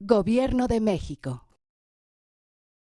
Gobierno de México.